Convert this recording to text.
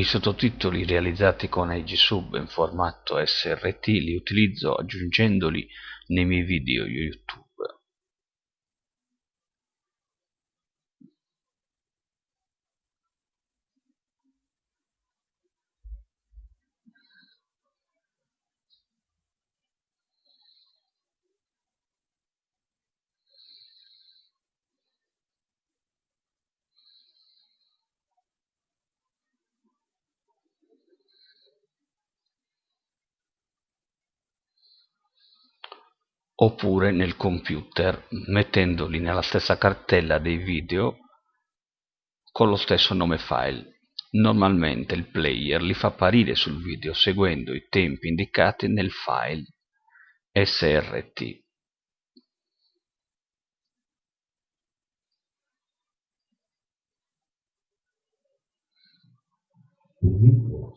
I sottotitoli realizzati con Agisub in formato SRT li utilizzo aggiungendoli nei miei video YouTube. Oppure nel computer mettendoli nella stessa cartella dei video con lo stesso nome file. Normalmente il player li fa apparire sul video seguendo i tempi indicati nel file srt. Il